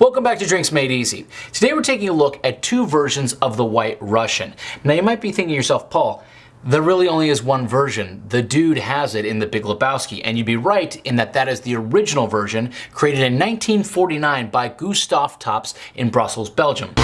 Welcome back to Drinks Made Easy. Today we're taking a look at two versions of the White Russian. Now you might be thinking to yourself, Paul, there really only is one version. The dude has it in The Big Lebowski, and you'd be right in that that is the original version created in 1949 by Gustave Tops in Brussels, Belgium.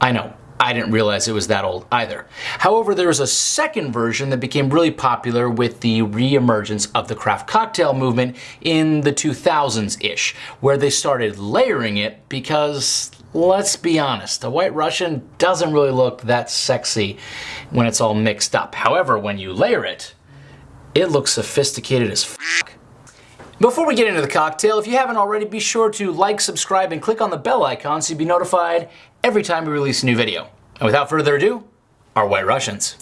I know, I didn't realize it was that old either. However, there was a second version that became really popular with the re-emergence of the craft cocktail movement in the 2000s-ish, where they started layering it because, let's be honest, a White Russian doesn't really look that sexy when it's all mixed up. However, when you layer it, it looks sophisticated as fuck. Before we get into the cocktail, if you haven't already, be sure to like, subscribe, and click on the bell icon so you'll be notified every time we release a new video. And without further ado, our White Russians.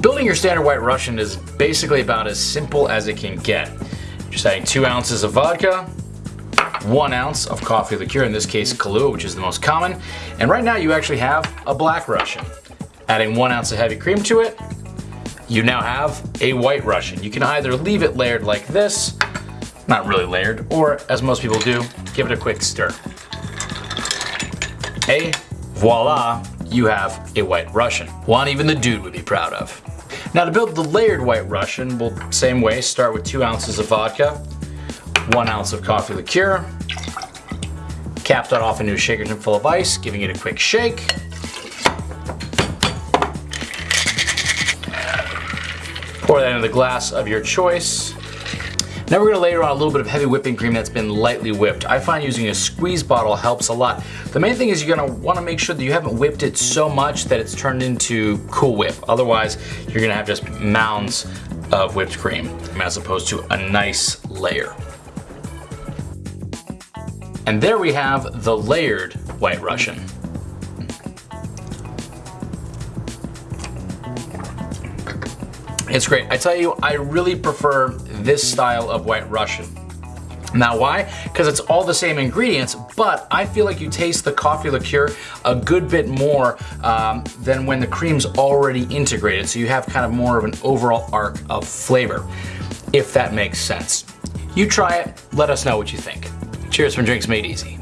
Building your standard White Russian is basically about as simple as it can get. Just adding two ounces of vodka, one ounce of coffee liqueur, in this case Kahlua, which is the most common. And right now you actually have a Black Russian. Adding one ounce of heavy cream to it, you now have a White Russian. You can either leave it layered like this, not really layered, or as most people do, give it a quick stir. Hey, voila, you have a White Russian. One even the dude would be proud of. Now to build the layered White Russian, we'll same way, start with two ounces of vodka, one ounce of coffee liqueur, cap that off into a shaker tin full of ice, giving it a quick shake, Pour that into the glass of your choice. Now we're gonna layer on a little bit of heavy whipping cream that's been lightly whipped. I find using a squeeze bottle helps a lot. The main thing is you're gonna wanna make sure that you haven't whipped it so much that it's turned into Cool Whip. Otherwise, you're gonna have just mounds of whipped cream as opposed to a nice layer. And there we have the layered White Russian. It's great. I tell you, I really prefer this style of White Russian. Now why? Because it's all the same ingredients, but I feel like you taste the coffee liqueur a good bit more um, than when the cream's already integrated. So you have kind of more of an overall arc of flavor, if that makes sense. You try it, let us know what you think. Cheers from Drinks Made Easy.